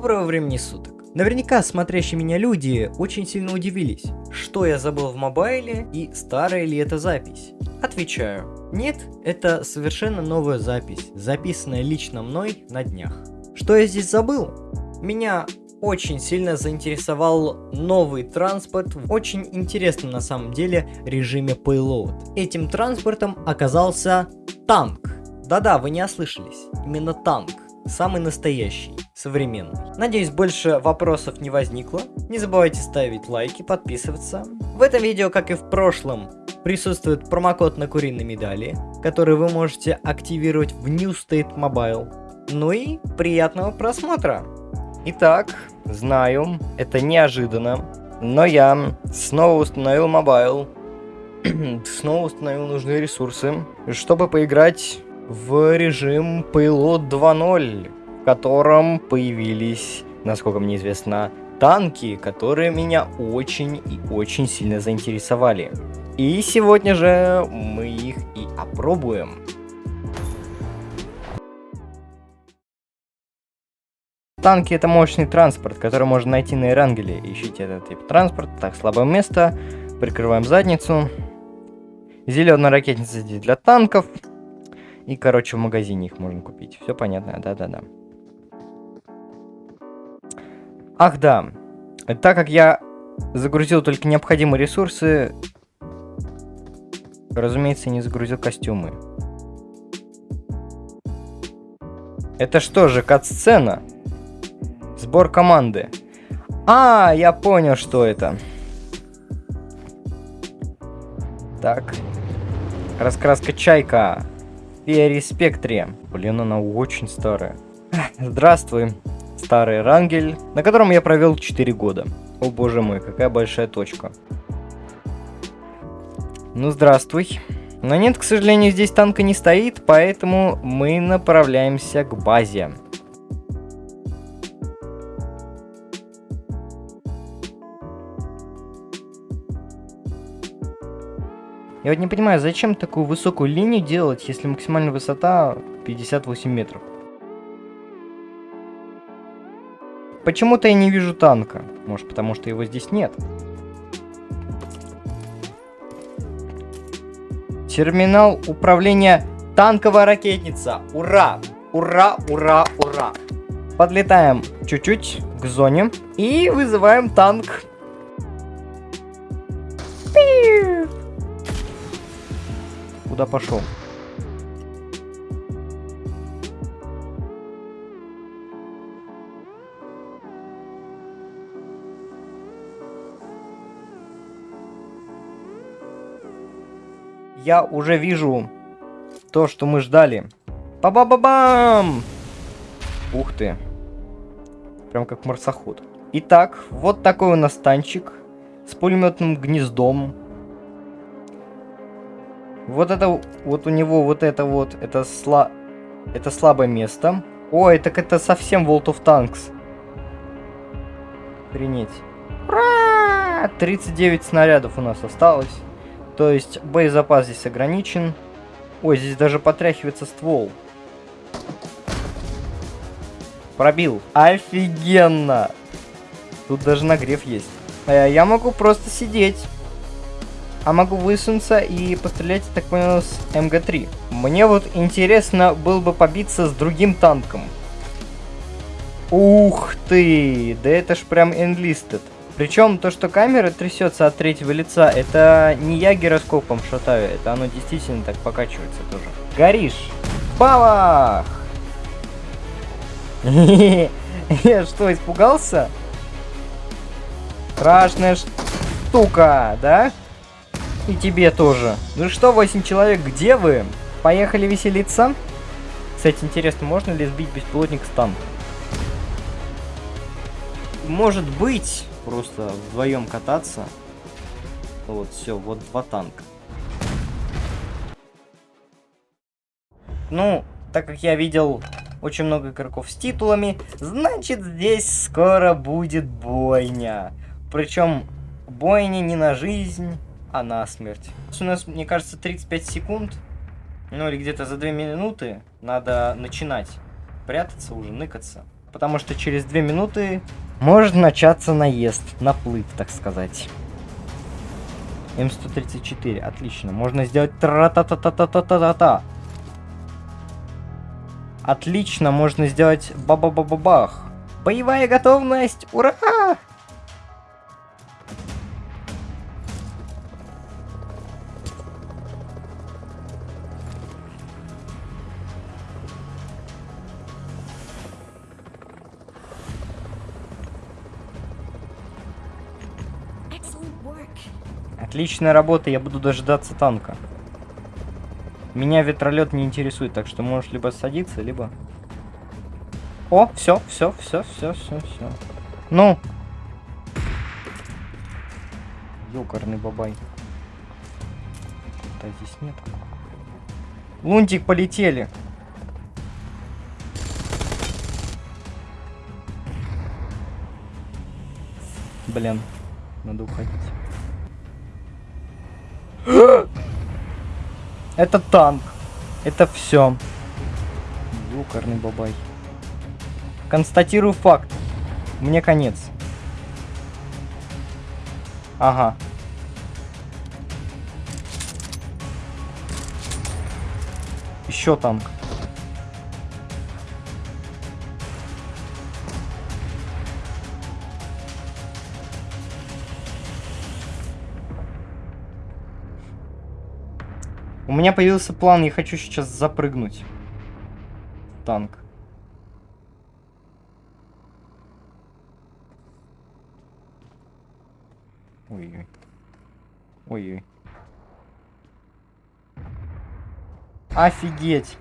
Доброго времени суток. Наверняка смотрящие меня люди очень сильно удивились, что я забыл в мобайле и старая ли это запись. Отвечаю, нет, это совершенно новая запись, записанная лично мной на днях. Что я здесь забыл? Меня очень сильно заинтересовал новый транспорт в очень интересном на самом деле режиме Payload. Этим транспортом оказался танк. Да-да, вы не ослышались, именно танк. Самый настоящий, современный. Надеюсь, больше вопросов не возникло. Не забывайте ставить лайки, подписываться. В этом видео, как и в прошлом, присутствует промокод на куриные медали, который вы можете активировать в New State Mobile. Ну и приятного просмотра! Итак, знаю, это неожиданно, но я снова установил Mobile, снова установил нужные ресурсы, чтобы поиграть в режим Payload 2.0, в котором появились, насколько мне известно, танки, которые меня очень и очень сильно заинтересовали. И сегодня же мы их и опробуем. Танки это мощный транспорт, который можно найти на Эрангеле. Ищите этот тип транспорта. Так, слабое место. Прикрываем задницу. Зеленая ракетница здесь для танков. И, короче, в магазине их можно купить. Все понятно, да-да-да. Ах, да. Так как я загрузил только необходимые ресурсы, разумеется, не загрузил костюмы. Это что же, кат-сцена? Сбор команды. А, я понял, что это. Так. Раскраска чайка. Спектре. Блин, она очень старая. Здравствуй, старый Рангель, на котором я провел 4 года. О боже мой, какая большая точка. Ну, здравствуй. Но нет, к сожалению, здесь танка не стоит, поэтому мы направляемся к базе. Я вот не понимаю, зачем такую высокую линию делать, если максимальная высота 58 метров? Почему-то я не вижу танка. Может, потому что его здесь нет. Терминал управления танковая ракетница. Ура! Ура, ура, ура! Подлетаем чуть-чуть к зоне и вызываем танк. Куда пошел? Я уже вижу то, что мы ждали. Па-ба-ба-бам! Ух ты. Прям как марсоход. Итак, вот такой у нас танчик с пулеметным гнездом. Вот это, вот у него вот это вот, это, сла... это слабое место. Ой, так это совсем World of Tanks. Принять. Ура! 39 снарядов у нас осталось. То есть боезапас здесь ограничен. Ой, здесь даже потряхивается ствол. Пробил. Офигенно! Тут даже нагрев есть. А я могу просто сидеть. А могу высунуться и пострелять, так понял, с МГ-3. Мне вот интересно было бы побиться с другим танком. Ух ты! Да это ж прям enlisted. Причем то, что камера трясется от третьего лица, это не я гироскопом шатаю, это оно действительно так покачивается тоже. Горишь! Бабах! Я что, испугался? Страшная штука, да? И тебе тоже. Ну что, 8 человек, где вы? Поехали веселиться? Кстати, интересно, можно ли сбить беспилотник с танка? Может быть, просто вдвоем кататься. Вот, все, вот два танка. Ну, так как я видел очень много игроков с титулами, значит здесь скоро будет бойня. Причем бойня не на жизнь, а на смерть. У нас, мне кажется, 35 секунд, ну или где-то за 2 минуты надо начинать прятаться уже, ныкаться. потому что через две минуты может начаться наезд, наплыв, так сказать. М134, отлично. Можно сделать тра-та-та-та-та-та-та-та. Отлично, можно сделать ба-ба-ба-ба-бах. Боевая готовность! Ура! Отличная работа, я буду дожидаться танка. Меня ветролет не интересует, так что можешь либо садиться, либо... О, все, все, все, все, все, все. Ну. Ёкарный бабай. Да здесь нет. Лунтик, полетели. Блин, надо уходить. Это танк. Это все. Юкарный бабай. Констатирую факт. Мне конец. Ага. Еще танк. У меня появился план, я хочу сейчас запрыгнуть. Танк. Ой-ой. Ой-ой. Офигеть.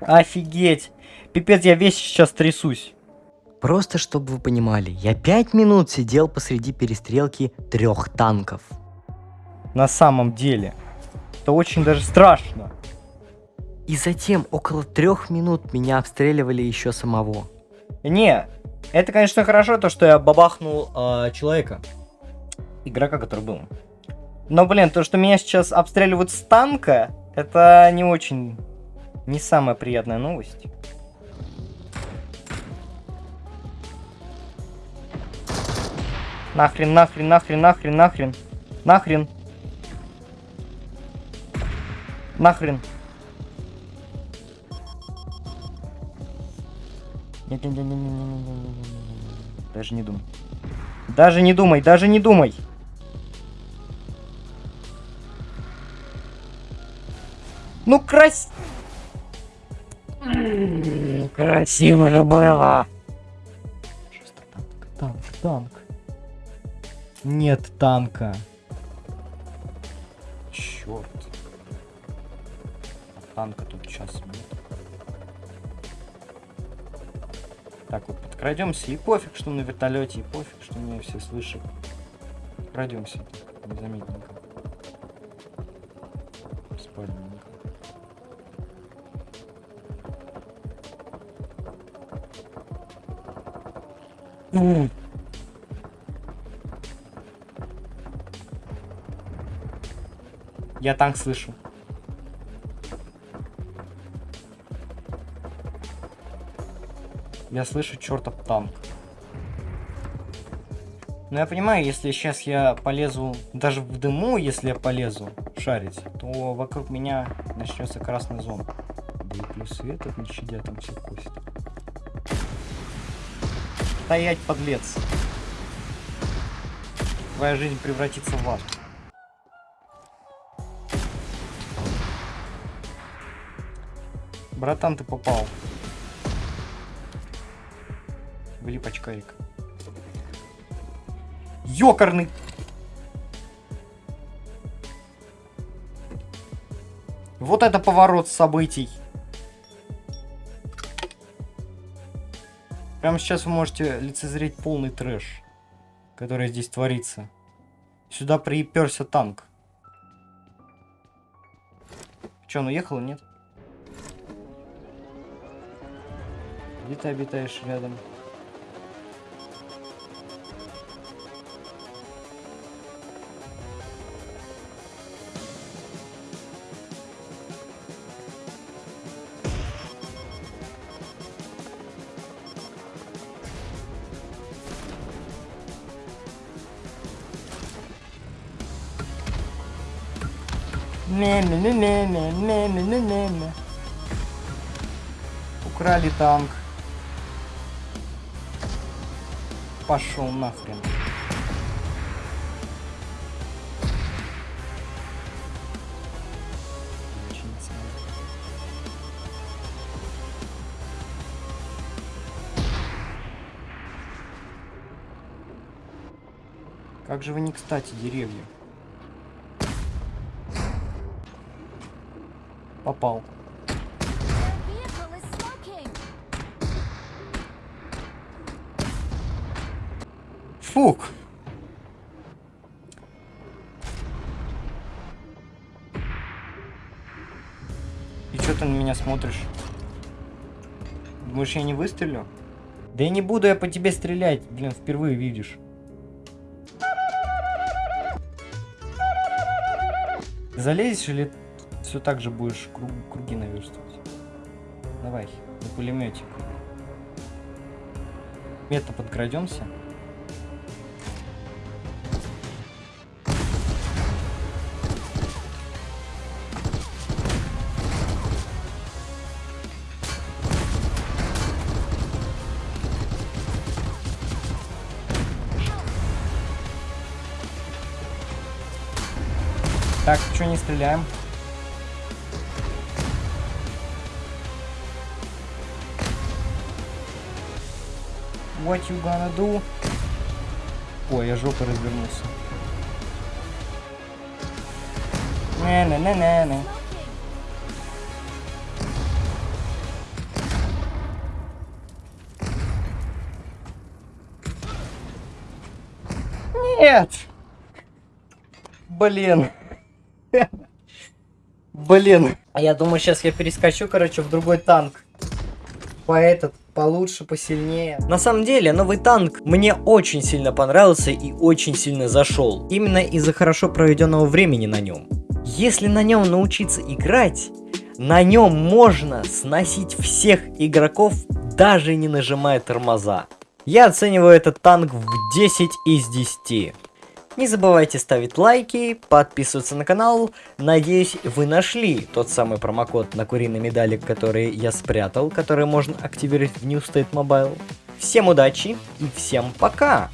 Офигеть. Пипец, я весь сейчас трясусь. Просто чтобы вы понимали, я пять минут сидел посреди перестрелки трех танков. На самом деле. Это очень даже страшно. И затем около трех минут меня обстреливали еще самого. Не, это, конечно, хорошо, то, что я бабахнул э, человека. Игрока, который был. Но, блин, то, что меня сейчас обстреливают с танка, это не очень... Не самая приятная новость. Нахрен, нахрен, нахрен, нахрен, нахрен. Нахрен. Нахрен. Нет, нет, нет, нет, нет, нет, нет, нет. Даже не думай. Даже не думай, даже не думай. Ну, крас... Красиво же было. Танк, танк, танк. Нет танка. Танка тут сейчас нет. Так вот, подкрадемся. И пофиг, что на вертолете, и пофиг, что меня все слышат. Пройдемся незаметненько. Спальненько. Я танк слышу. Я слышу чертов танк. Но я понимаю, если сейчас я полезу, даже в дыму, если я полезу шарить, то вокруг меня начнется красная зона. Да и плюс свет от не щадя, там все косит. Стоять, подлец. Твоя жизнь превратится в ад. Братан, ты попал. Влип очкарик. Ёкарный! Вот это поворот событий. Прямо сейчас вы можете лицезреть полный трэш, который здесь творится. Сюда приперся танк. Че, он уехал, нет? Где ты обитаешь рядом? Украли танк. Пошел нахрен. Как же вы не кстати, деревья. Попал. Фук. И что ты на меня смотришь? Думаешь, я не выстрелю? Да я не буду я по тебе стрелять. Блин, впервые видишь. Залезешь или все так же будешь круг- круги наверстывать? Давай, на пулеметик. Мета подкрадемся. Так, что не стреляем? What you gonna do? Ой, я жопой развернулся. Не-не-не-не-не. Нет! Блин. Блин. Я думаю, сейчас я перескочу, короче, в другой танк. По этот, получше, посильнее. На самом деле, новый танк мне очень сильно понравился и очень сильно зашел. Именно из-за хорошо проведенного времени на нем. Если на нем научиться играть, на нем можно сносить всех игроков, даже не нажимая тормоза. Я оцениваю этот танк в 10 из 10. Не забывайте ставить лайки, подписываться на канал. Надеюсь, вы нашли тот самый промокод на куриной медали, который я спрятал, который можно активировать в New State Mobile. Всем удачи и всем пока!